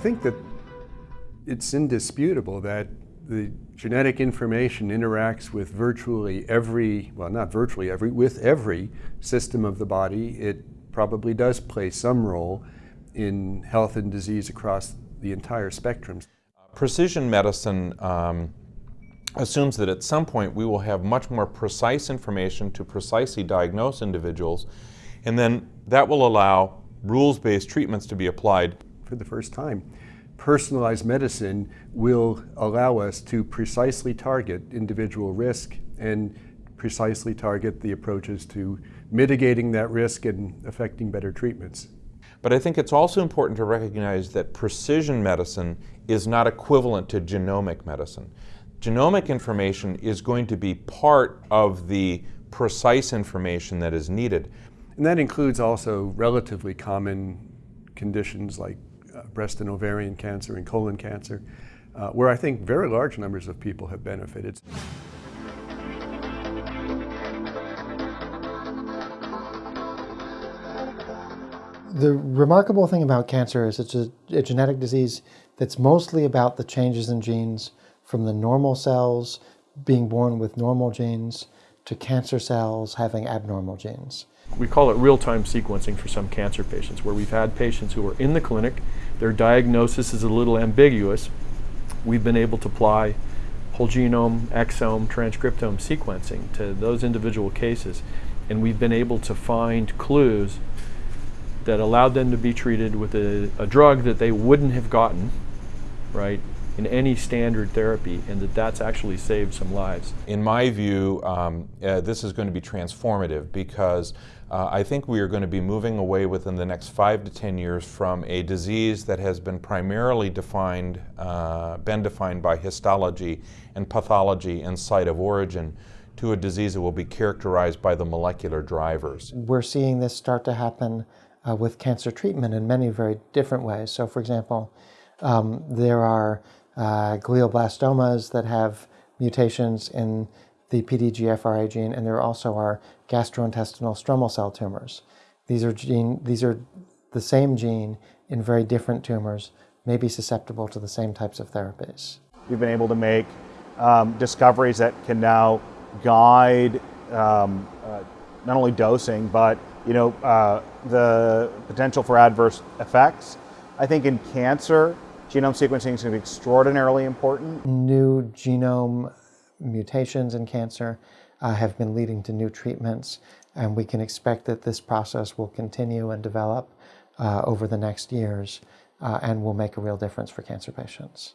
I think that it's indisputable that the genetic information interacts with virtually every, well not virtually every, with every system of the body. It probably does play some role in health and disease across the entire spectrum. Precision medicine um, assumes that at some point we will have much more precise information to precisely diagnose individuals and then that will allow rules-based treatments to be applied. For the first time, personalized medicine will allow us to precisely target individual risk and precisely target the approaches to mitigating that risk and affecting better treatments. But I think it's also important to recognize that precision medicine is not equivalent to genomic medicine. Genomic information is going to be part of the precise information that is needed. And that includes also relatively common conditions like breast and ovarian cancer and colon cancer, uh, where I think very large numbers of people have benefited. The remarkable thing about cancer is it's a, a, genetic disease that's mostly about the changes in genes from the normal cells being born with normal genes to cancer cells having abnormal genes. We call it real-time sequencing for some cancer patients, where we've had patients who are in the clinic, their diagnosis is a little ambiguous. We've been able to apply whole genome, exome, transcriptome sequencing to those individual cases, and we've been able to find clues that allowed them to be treated with a, a drug that they wouldn't have gotten, right, in any standard therapy, and that that's actually saved some lives. In my view, um, uh, this is going to be transformative because uh, I think we are going to be moving away within the next five to ten years from a disease that has been primarily defined, uh, been defined by histology and pathology and site of origin to a disease that will be characterized by the molecular drivers. We're seeing this start to happen uh, with cancer treatment in many very different ways. So for example, um, there are uh, glioblastomas that have mutations in the PDGFRA gene, and there also are gastrointestinal stromal cell tumors. These are, gene, these are the same gene in very different tumors, may be susceptible to the same types of therapies. We've been able to make um, discoveries that can now guide um, uh, not only dosing, but you know, uh, the potential for adverse effects. I think in cancer, genome sequencing is going to be extraordinarily important. New genome mutations in cancer uh, have been leading to new treatments, and we can expect that this process will continue and develop uh, over the next years uh, and will make a real difference for cancer patients.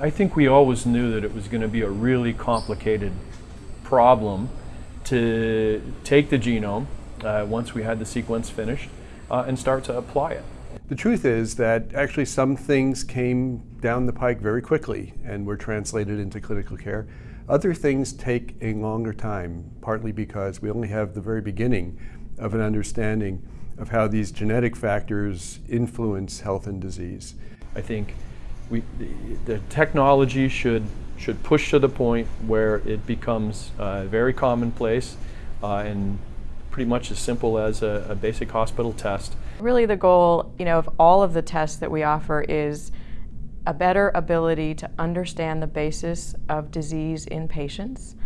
I think we always knew that it was going to be a really complicated problem to take the genome uh, once we had the sequence finished uh, and start to apply it. The truth is that actually some things came down the pike very quickly and were translated into clinical care. Other things take a longer time, partly because we only have the very beginning of an understanding of how these genetic factors influence health and disease. I think we, the, technology should should push to the point where it becomes uh, very commonplace uh, and pretty much as simple as a, a, basic hospital test. Really the goal you know, of all of the tests that we offer is a better ability to understand the basis of disease in patients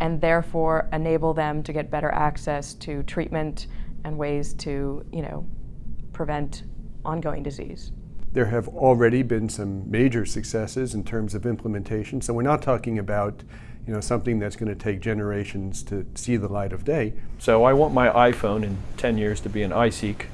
and therefore enable them to get better access to treatment and ways to you know, prevent ongoing disease. There have already been some major successes in terms of implementation. So we're not talking about you know, something that's going to take generations to see the light of day. So I want my iPhone in 10 years to be an iSeq.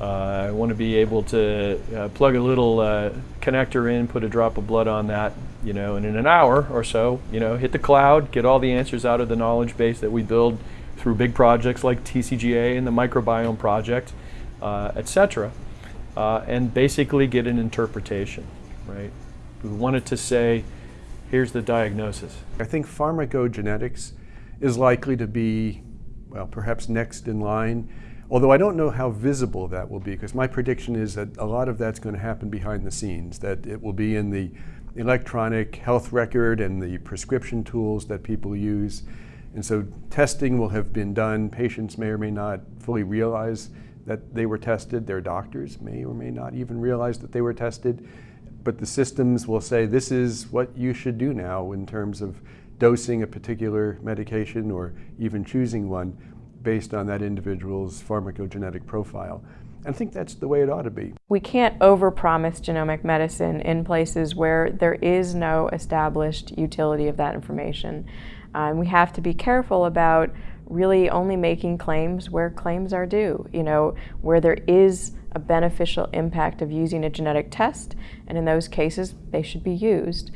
Uh, I want to be able to uh, plug a little uh, connector in, put a drop of blood on that, you know, and in an hour or so, you know, hit the cloud, get all the answers out of the knowledge base that we build through big projects like TCGA and the microbiome project, uh, etc uh, and basically get an interpretation, right? We wanted to say, here's the diagnosis. I think pharmacogenetics is likely to be, well, perhaps next in line, although I don't know how visible that will be, because my prediction is that a lot of that's going to happen behind the scenes, that it will be in the electronic health record and the prescription tools that people use, And so testing will have been done. Patients may or may not fully realize that they were tested. Their doctors may or may not even realize that they were tested. But the systems will say this is what you should do now in terms of dosing a particular medication or even choosing one based on that individual's pharmacogenetic profile. And I think that's the way it ought to be. We can't overpromise genomic medicine in places where there is no established utility of that information. Um, we have to be careful about really only making claims where claims are due, you know, where there is a beneficial impact of using a genetic test, and in those cases, they should be used.